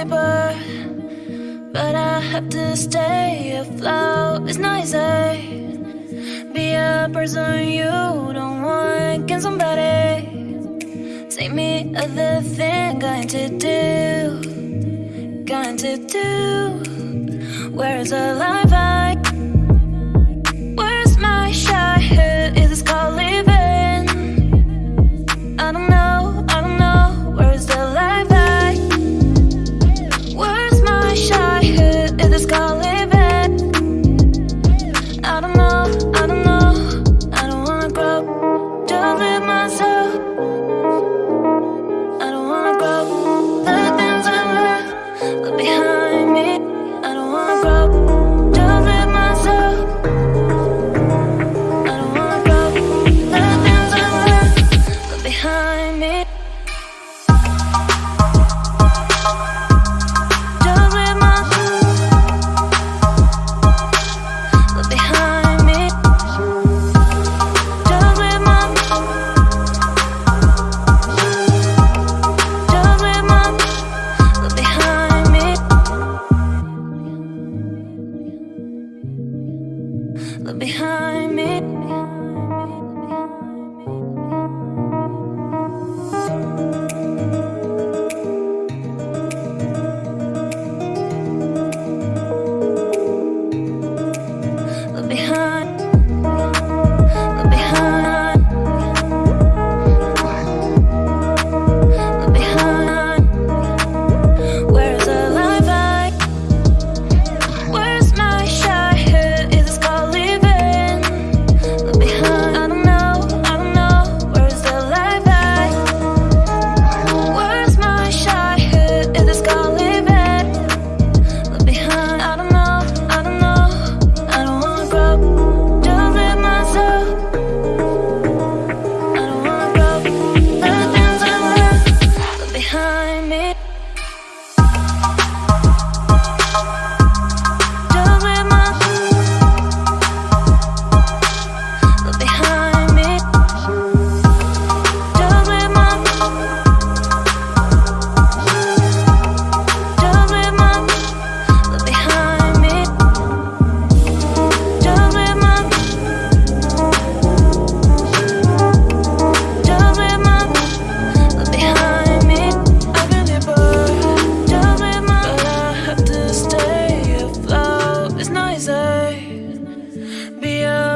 neighbor But I have to stay. Afloat It's nice, I Be a person you don't want. Can somebody Take me other thing Going to do Going to do? Where is the life I behind. Behind me.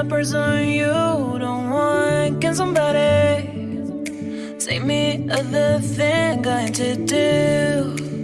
the person you don't want. Can somebody take me other thing I'm to do?